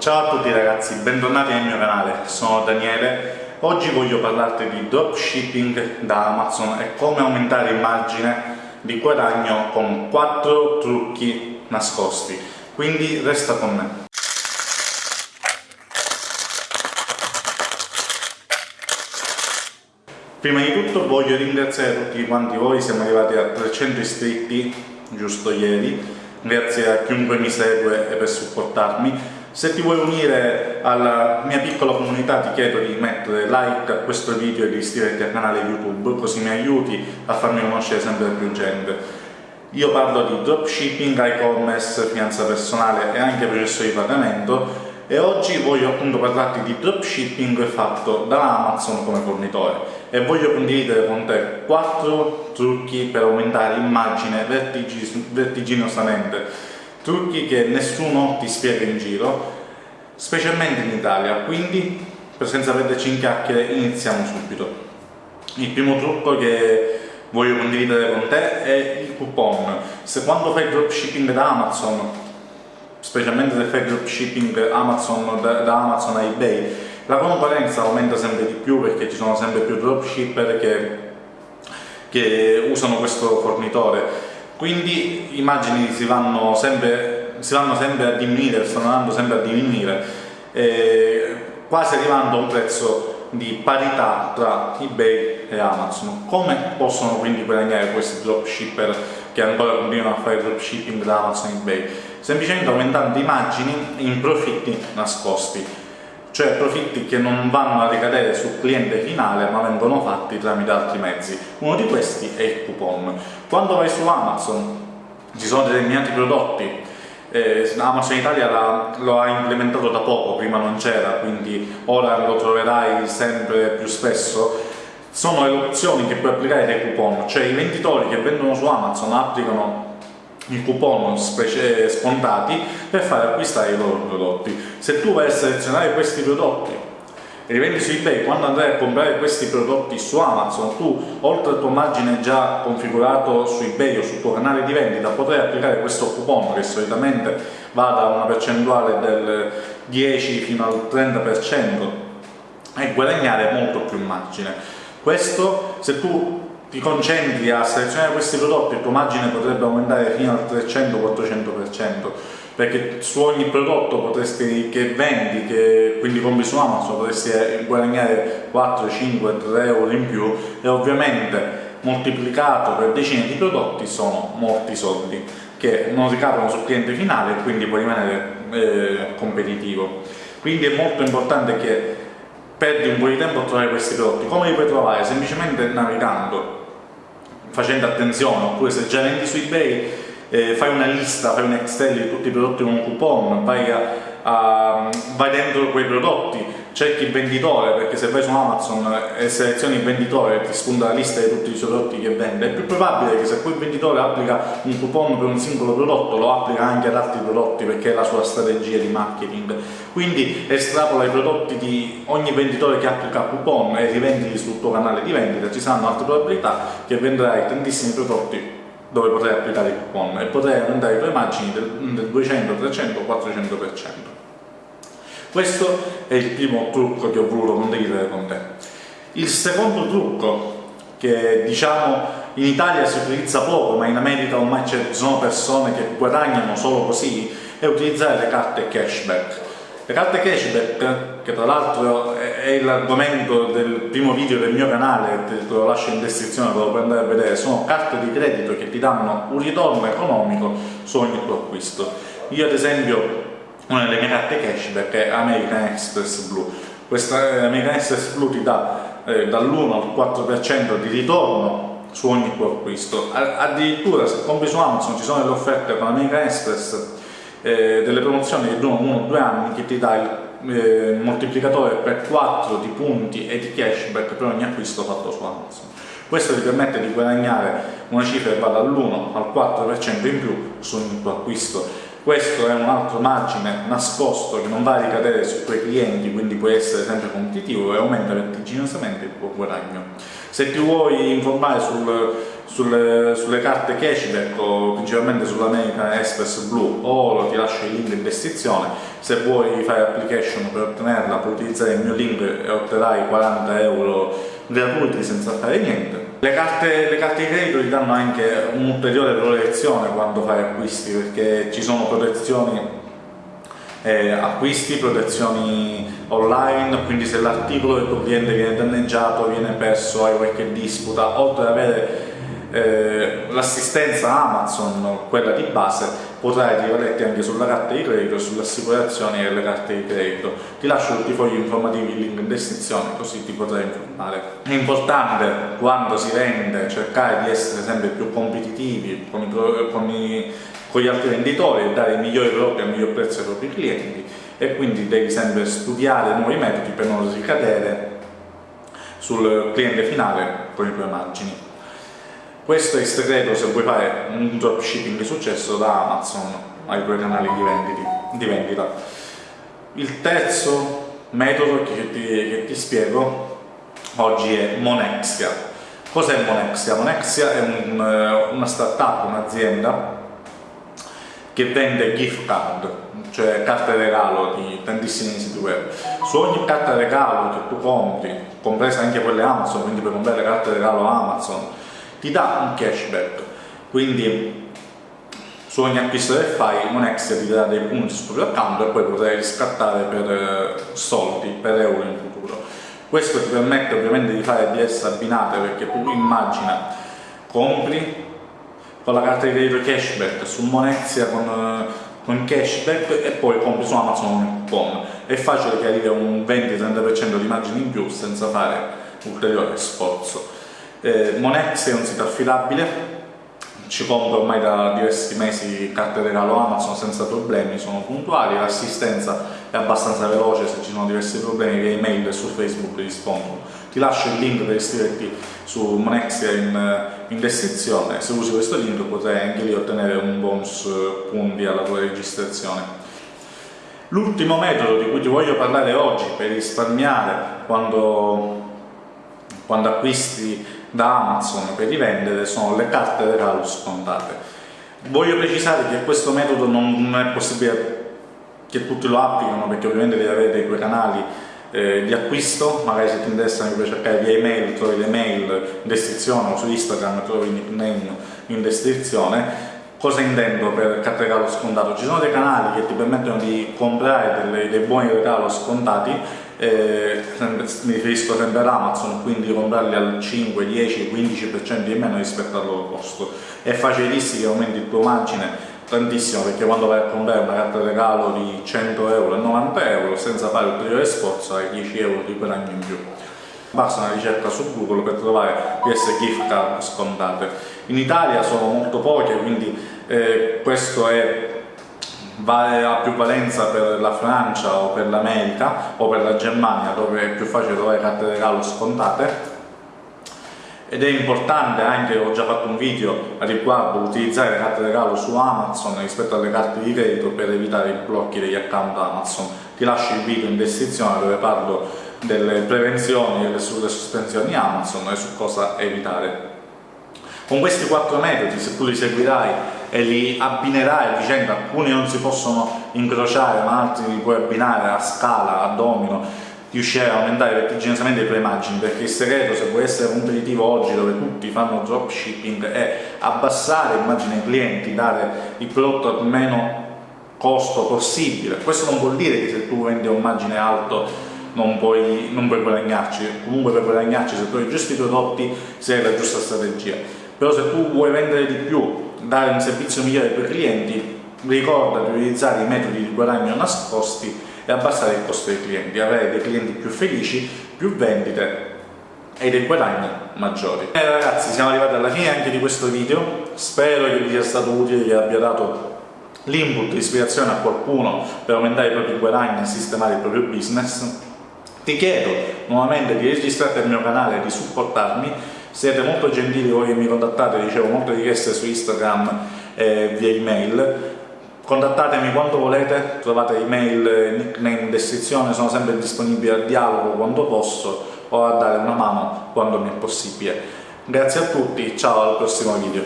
Ciao a tutti ragazzi, bentornati nel mio canale, sono Daniele. Oggi voglio parlarti di dropshipping da Amazon e come aumentare il margine di guadagno con 4 trucchi nascosti. Quindi resta con me. Prima di tutto voglio ringraziare tutti quanti voi, siamo arrivati a 300 iscritti giusto ieri, grazie a chiunque mi segue e per supportarmi. Se ti vuoi unire alla mia piccola comunità ti chiedo di mettere like a questo video e di iscriverti al canale YouTube, così mi aiuti a farmi conoscere sempre più gente. Io parlo di dropshipping, e-commerce, finanza personale e anche processo di pagamento e oggi voglio appunto parlarti di dropshipping fatto da Amazon come fornitore e voglio condividere con te 4 trucchi per aumentare immagine vertiginosamente trucchi che nessuno ti spiega in giro specialmente in Italia. Quindi senza perderci in chiacchiere iniziamo subito. Il primo trucco che voglio condividere con te è il coupon. Se quando fai dropshipping da Amazon specialmente se fai dropshipping Amazon, da, da Amazon a eBay, la concorrenza aumenta sempre di più perché ci sono sempre più dropshipper che, che usano questo fornitore. Quindi i margini si vanno sempre, si vanno sempre a diminuire, stanno andando sempre a diminuire, eh, quasi arrivando a un prezzo di parità tra eBay e Amazon. Come possono quindi guadagnare questi dropshipper che ancora continuano a fare dropshipping da Amazon e eBay? semplicemente aumentando i margini in profitti nascosti, cioè profitti che non vanno a ricadere sul cliente finale ma vengono fatti tramite altri mezzi. Uno di questi è il coupon. Quando vai su Amazon ci sono determinati prodotti eh, Amazon Italia la, lo ha implementato da poco, prima non c'era, quindi ora lo troverai sempre più spesso. Sono le opzioni che puoi applicare dei coupon, cioè i venditori che vendono su Amazon applicano i coupon scontati per far acquistare i loro prodotti. Se tu vai a selezionare questi prodotti e li vendi su eBay, quando andrai a comprare questi prodotti su Amazon, tu oltre al tuo margine già configurato su eBay o sul tuo canale di vendita, potrai applicare questo coupon che solitamente va da una percentuale del 10 fino al 30% e guadagnare molto più margine. Questo se tu ti concentri a selezionare questi prodotti il tuo margine potrebbe aumentare fino al 300-400% perché su ogni prodotto potresti, che vendi, che quindi compri su Amazon, potresti guadagnare 4, 5, 3 euro in più e ovviamente moltiplicato per decine di prodotti sono molti soldi che non ricadono sul cliente finale e quindi puoi rimanere eh, competitivo. Quindi è molto importante che perdi un po' di tempo a trovare questi prodotti. Come li puoi trovare? Semplicemente navigando facendo attenzione, oppure se già vendi su eBay eh, fai una lista, fai un Excel di tutti i prodotti con un coupon, vai, a, a, vai dentro quei prodotti, cerchi il venditore, perché se vai su Amazon e selezioni il venditore e ti spunta la lista di tutti i suoi prodotti che vende, è più probabile che se quel venditore applica un coupon per un singolo prodotto, lo applica anche ad altri prodotti perché è la sua strategia di marketing. Quindi estrapola i prodotti di ogni venditore che applica coupon e rivendili sul tuo canale di vendita, ci saranno altre probabilità che venderai tantissimi prodotti dove potrai applicare il coupon e potrai aumentare i tuoi margini del, del 200, 300, 400%. Questo è il primo trucco che ho voluto condividere con te. Il secondo trucco, che diciamo in Italia si utilizza poco, ma in America ormai ci sono persone che guadagnano solo così, è utilizzare le carte cashback. Le carte cashback, che tra l'altro è l'argomento del primo video del mio canale, te lo lascio in descrizione, te lo puoi andare a vedere, sono carte di credito che ti danno un ritorno economico su ogni tuo acquisto. Io ad esempio, una delle mie carte cashback è American Express Blue. Questa eh, American Express Blue ti dà eh, dall'1 al 4% di ritorno su ogni tuo acquisto. Addirittura se compri su Amazon ci sono delle offerte con American Express eh, delle promozioni che durano 1 o 2 anni che ti dà il eh, moltiplicatore per 4 di punti e di cashback per ogni acquisto fatto su Amazon. Questo ti permette di guadagnare una cifra che va dall'1 al 4% in più su ogni tuo acquisto. Questo è un altro margine nascosto che non va a ricadere sui tuoi clienti, quindi puoi essere sempre competitivo e aumenta vertiginosamente il tuo guadagno. Se ti vuoi informare sul sulle, sulle, carte cashback o principalmente sull'American Express Blue o ti lascio il link in descrizione se vuoi fare application per ottenerla puoi utilizzare il mio link e otterrai 40 euro gratuiti senza fare niente le carte, le carte di credito ti danno anche un'ulteriore protezione quando fai acquisti perché ci sono protezioni eh, acquisti, protezioni online, quindi se l'articolo del tuo cliente viene danneggiato, viene perso, hai qualche disputa, oltre ad avere eh, l'assistenza Amazon, quella di base, potrai rivalerti anche sulla carta di credito e sulle assicurazioni delle carte di credito. Ti lascio tutti i fogli informativi, il link in descrizione, così ti potrai informare. È importante quando si vende cercare di essere sempre più competitivi con i, con i con gli altri venditori e dare i migliori prodotti al miglior prezzo ai propri clienti e quindi devi sempre studiare nuovi metodi per non ricadere sul cliente finale con i tuoi margini. Questo è il segreto se vuoi fare un dropshipping di successo da Amazon ai tuoi canali di, venditi, di vendita. Il terzo metodo che ti, che ti spiego oggi è Monexia. Cos'è Monexia? Monexia è un, eh, una startup, un'azienda che vende gift card, cioè carte regalo di tantissimi siti web. Su ogni carta regalo che tu compri, compresa anche quelle Amazon, quindi per comprare carte regalo Amazon, ti dà un cashback. Quindi su ogni acquisto che fai Monex ti dà dei punti sul tuo account e poi potrai riscattare per eh, soldi, per euro in futuro. Questo ti permette ovviamente di fare DS abbinate perché tu immagina, compri, con la carta di credito cashback su Monezia con, eh, con cashback e poi compri su Amazon un coupon è facile che arrivi a un 20-30% di margine in più senza fare ulteriore sforzo eh, Monezia è un sito affidabile ci compro ormai da diversi mesi carte regalo Amazon senza problemi, sono puntuali, l'assistenza è abbastanza veloce, se ci sono diversi problemi via email e su Facebook rispondono. Ti lascio il link per iscriverti su Monexia in, in descrizione, se usi questo link potrai anche lì ottenere un bonus punti alla tua registrazione. L'ultimo metodo di cui ti voglio parlare oggi per risparmiare quando, quando acquisti da Amazon per rivendere sono le carte regalo scontate. Voglio precisare che questo metodo non è possibile che tutti lo applicano perché ovviamente devi avere dei tuoi canali eh, di acquisto, magari se ti interessano puoi cercare via email, trovi le mail in descrizione o su Instagram trovi il nickname in descrizione. Cosa intendo per carte regalo scontato? Ci sono dei canali che ti permettono di comprare delle, dei buoni regalo scontati eh, mi riferisco sempre ad Amazon, quindi comprarli al 5, 10, 15% di meno rispetto al loro costo. È facilissimo che aumenti il tuo margine tantissimo perché quando vai a comprare una carta regalo di 100 euro e 90 euro senza fare ulteriore sforzo hai 10 euro di guadagno in più. Basta una ricerca su Google per trovare queste gift card scontate. In Italia sono molto poche, quindi eh, questo è ha più valenza per la Francia o per l'America o per la Germania dove è più facile trovare carte regalo scontate ed è importante anche, ho già fatto un video a riguardo, utilizzare le carte regalo su Amazon rispetto alle carte di credito per evitare i blocchi degli account Amazon. Ti lascio il video in descrizione dove parlo delle prevenzioni e sulle sospensioni Amazon e su cosa evitare. Con questi quattro metodi, se tu li seguirai e li abbinerai a vicenda, alcuni non si possono incrociare ma altri li puoi abbinare a scala, a domino, riuscire a aumentare vertiginosamente i tuoi margini perché il segreto se vuoi essere competitivo oggi dove tutti fanno dropshipping è abbassare il margine ai clienti, dare il prodotto al meno costo possibile. Questo non vuol dire che se tu vendi a un margine alto non puoi, non puoi guadagnarci, comunque per guadagnarci se tu hai giusti prodotti sei la giusta strategia. Però se tu vuoi vendere di più dare un servizio migliore ai tuoi clienti, ricorda di utilizzare i metodi di guadagno nascosti e abbassare il costo dei clienti, avere dei clienti più felici, più vendite e dei guadagni maggiori. E ragazzi siamo arrivati alla fine anche di questo video, spero che vi sia stato utile, che abbia dato l'input, l'ispirazione a qualcuno per aumentare i propri guadagni e sistemare il proprio business. Ti chiedo nuovamente di registrarti al mio canale e di supportarmi siete molto gentili voi che mi contattate, ricevo molte richieste su Instagram e via email. Contattatemi quando volete, trovate email nickname in descrizione, sono sempre disponibile al dialogo quando posso o a dare una mano quando mi è possibile. Grazie a tutti, ciao al prossimo video.